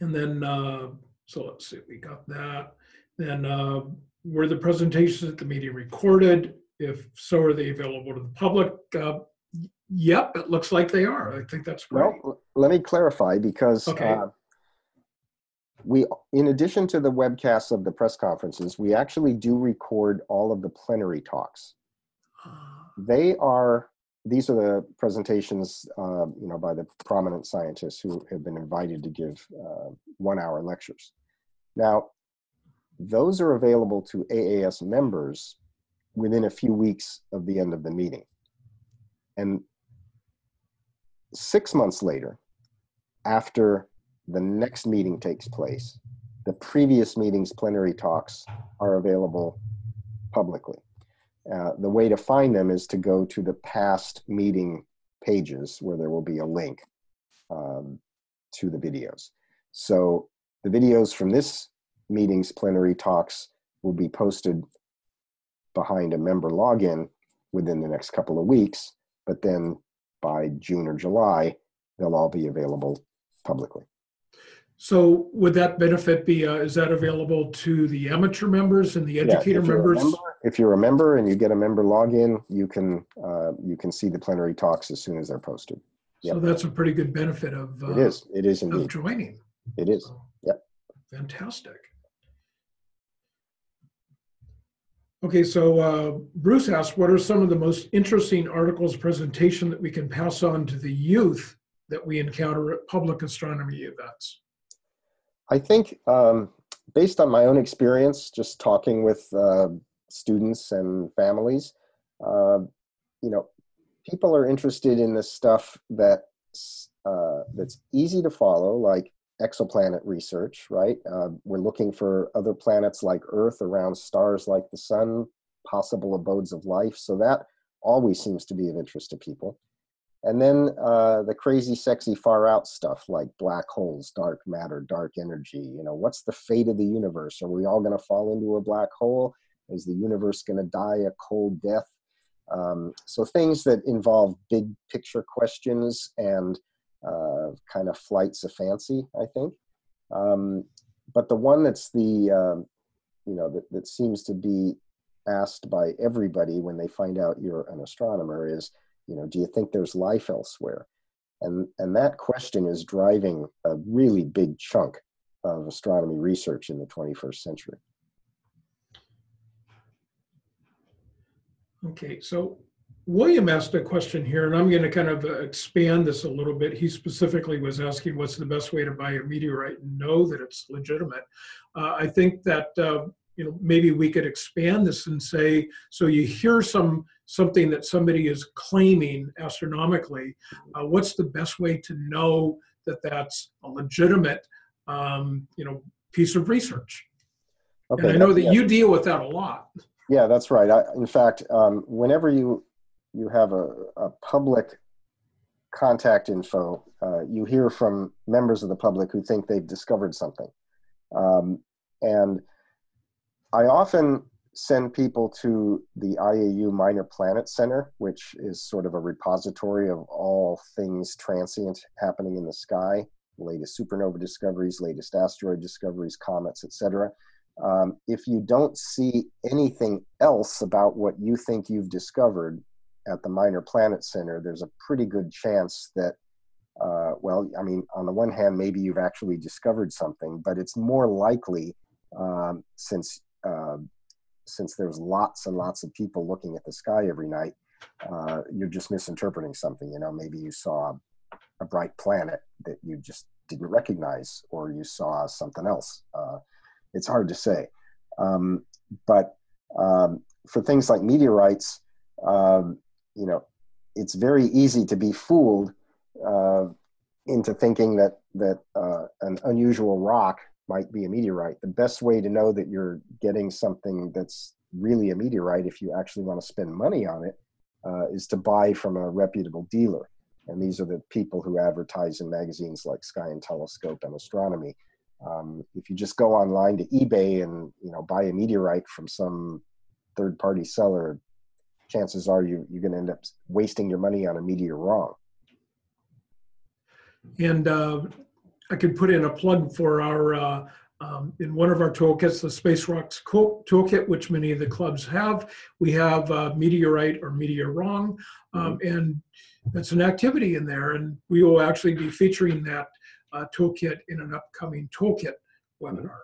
And then uh, so let's see, we got that. Then uh, were the presentations at the meeting recorded? If so, are they available to the public? Uh, yep, it looks like they are. I think that's great. Well, let me clarify because okay. uh, we, in addition to the webcasts of the press conferences, we actually do record all of the plenary talks. Ah. They are these are the presentations, uh, you know, by the prominent scientists who have been invited to give uh, one-hour lectures. Now, those are available to AAS members within a few weeks of the end of the meeting. And six months later, after the next meeting takes place, the previous meeting's plenary talks are available publicly. Uh, the way to find them is to go to the past meeting pages where there will be a link um, to the videos. So the videos from this meeting's plenary talks will be posted behind a member login within the next couple of weeks, but then by June or July, they'll all be available publicly. So would that benefit be, uh, is that available to the amateur members and the educator yeah, if members? Member, if you're a member and you get a member login, you can uh, you can see the plenary talks as soon as they're posted. Yep. So that's a pretty good benefit of uh, it is it is indeed. of joining. It is. Yep. Fantastic. Okay, so uh, Bruce asked, what are some of the most interesting articles presentation that we can pass on to the youth that we encounter at public astronomy events? I think um, based on my own experience, just talking with uh, students and families, uh, you know, people are interested in this stuff that uh, that's easy to follow, like exoplanet research, right? Uh, we're looking for other planets like Earth around stars like the sun, possible abodes of life. So that always seems to be of interest to people. And then uh, the crazy, sexy, far out stuff like black holes, dark matter, dark energy. You know, what's the fate of the universe? Are we all going to fall into a black hole? Is the universe going to die a cold death? Um, so things that involve big picture questions and uh, kind of flights of fancy, I think. Um, but the one that's the uh, you know, that, that seems to be asked by everybody when they find out you're an astronomer is, you know, do you think there's life elsewhere? And, and that question is driving a really big chunk of astronomy research in the 21st century. Okay, so William asked a question here, and I'm going to kind of uh, expand this a little bit. He specifically was asking what's the best way to buy a meteorite and know that it's legitimate. Uh, I think that uh, you know maybe we could expand this and say so you hear some something that somebody is claiming astronomically. Uh, what's the best way to know that that's a legitimate um, you know piece of research? Okay, and I know that yeah. you deal with that a lot. Yeah, that's right. I, in fact, um, whenever you you have a, a public contact info, uh, you hear from members of the public who think they've discovered something. Um, and I often send people to the IAU Minor Planet Center, which is sort of a repository of all things transient happening in the sky, latest supernova discoveries, latest asteroid discoveries, comets, etc. Um, if you don't see anything else about what you think you've discovered at the Minor Planet Center, there's a pretty good chance that, uh, well, I mean, on the one hand, maybe you've actually discovered something, but it's more likely um, since uh, since there's lots and lots of people looking at the sky every night, uh, you're just misinterpreting something. You know, maybe you saw a bright planet that you just didn't recognize, or you saw something else. Uh, it's hard to say. Um, but um, for things like meteorites, um, you know, it's very easy to be fooled uh, into thinking that that uh, an unusual rock might be a meteorite. The best way to know that you're getting something that's really a meteorite, if you actually want to spend money on it, uh, is to buy from a reputable dealer. And these are the people who advertise in magazines like Sky and Telescope and Astronomy. Um, if you just go online to eBay and you know buy a meteorite from some third-party seller, chances are you, you're going to end up wasting your money on a meteor wrong. And uh, I could put in a plug for our, uh, um, in one of our toolkits, the Space Rocks toolkit, which many of the clubs have, we have uh, Meteorite or Meteor Wrong, um, mm-hmm. and that's an activity in there, and we will actually be featuring that uh, toolkit in an upcoming toolkit webinar.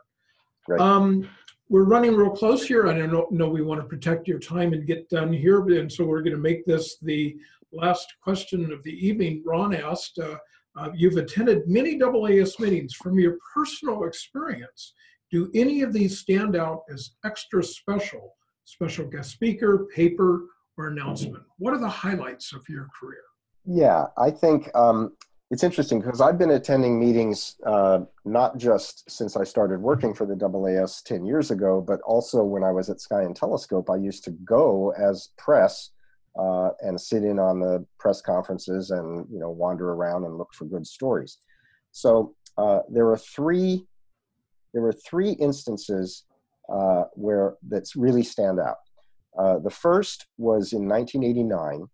Right. Um, we're running real close here. I don't know we want to protect your time and get done here, and so we're going to make this the last question of the evening. Ron asked, uh, uh, you've attended many AAS meetings. From your personal experience, do any of these stand out as extra special, special guest speaker, paper, or announcement? What are the highlights of your career? Yeah, I think um, it's interesting because I've been attending meetings uh, not just since I started working for the AAS 10 years ago, but also when I was at Sky and Telescope, I used to go as press uh, and sit in on the press conferences and you know wander around and look for good stories. So uh, there were three there were three instances uh, where that's really stand out. Uh, the first was in 1989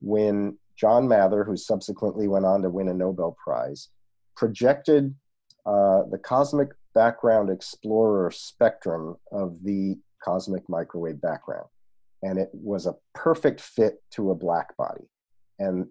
when John Mather, who subsequently went on to win a Nobel Prize, projected uh, the cosmic background explorer spectrum of the cosmic microwave background. And it was a perfect fit to a black body. And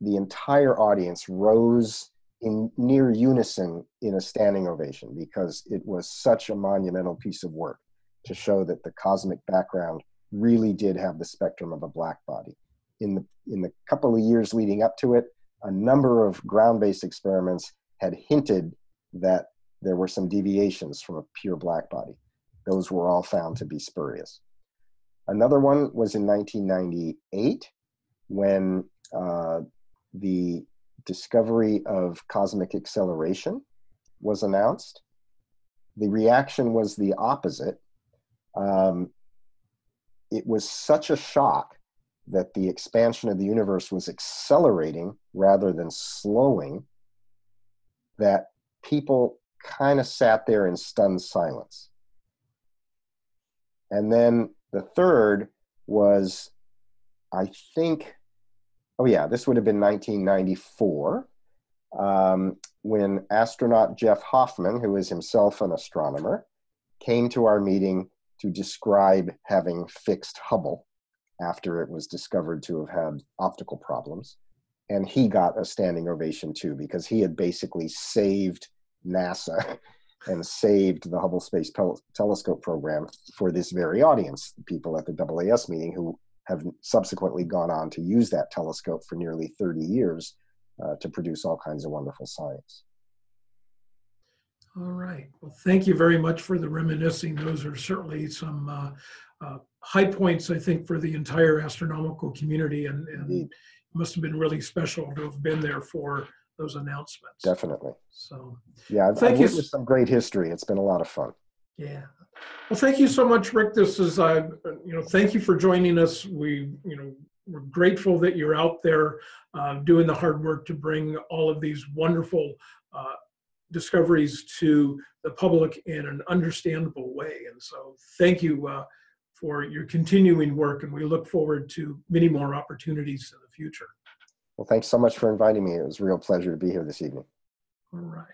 the entire audience rose in near unison in a standing ovation because it was such a monumental piece of work to show that the cosmic background really did have the spectrum of a black body in the in the couple of years leading up to it, a number of ground-based experiments had hinted that there were some deviations from a pure black body. Those were all found to be spurious. Another one was in 1998 when uh, the discovery of cosmic acceleration was announced. The reaction was the opposite. Um, it was such a shock that the expansion of the universe was accelerating rather than slowing, that people kind of sat there in stunned silence. And then the third was, I think, oh yeah, this would have been 1994, um, when astronaut Jeff Hoffman, who is himself an astronomer, came to our meeting to describe having fixed Hubble after it was discovered to have had optical problems. And he got a standing ovation too, because he had basically saved NASA and saved the Hubble Space Tel- Telescope program for this very audience, the people at the AAS meeting who have subsequently gone on to use that telescope for nearly 30 years uh, to produce all kinds of wonderful science. All right. Well, thank you very much for the reminiscing. Those are certainly some uh, uh, high points, I think, for the entire astronomical community, and, and it must have been really special to have been there for those announcements. Definitely. So, Yeah, I've, Thank I've you. some great history. It's been a lot of fun. yeah. Well, thank you so much, Rick. This is, uh, you know, thank you for joining us. We, you know, we're grateful that you're out there uh, doing the hard work to bring all of these wonderful uh, discoveries to the public in an understandable way. And so, thank you uh, for your continuing work, and we look forward to many more opportunities in the future. Well, thanks so much for inviting me. It was a real pleasure to be here this evening. All right.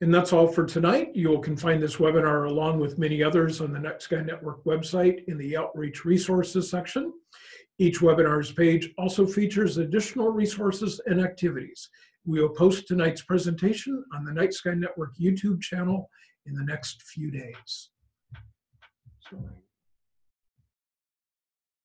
And that's all for tonight. You can find this webinar along with many others on the Night Sky Network website in the Outreach Resources section. Each webinar's page also features additional resources and activities. We will post tonight's presentation on the Night Sky Network YouTube channel in the next few days.